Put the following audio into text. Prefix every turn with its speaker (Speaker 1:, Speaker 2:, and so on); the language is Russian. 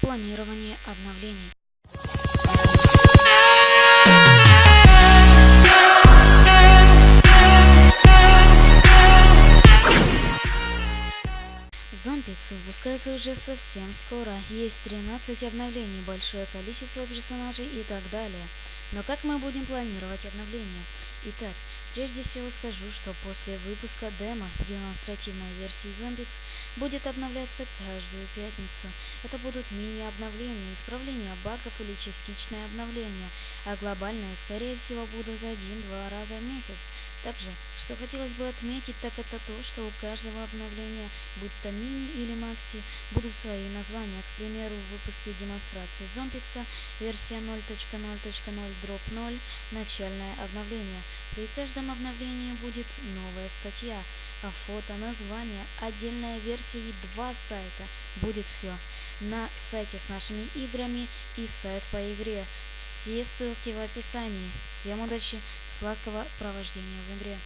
Speaker 1: Планирование обновлений. Зомбикс выпускается уже совсем скоро, есть 13 обновлений, большое количество персонажей и так далее. Но как мы будем планировать обновления? Итак, прежде всего скажу, что после выпуска демо демонстративной версии Zombix будет обновляться каждую пятницу. Это будут мини-обновления, исправления багов или частичное обновление, а глобальные, скорее всего, будут один-два раза в месяц. Также, что хотелось бы отметить, так это то, что у каждого обновления, будь то мини или макси, будут свои названия. К примеру, в выпуске демонстрации Зомпикса версия 0.0.0 дроп 0 начальное обновление. При каждом обновлении будет новая статья, а фото, название, отдельная версия и два сайта. Будет все. На сайте с нашими играми и сайт по игре. Все ссылки в описании. Всем удачи, сладкого провождения в игре.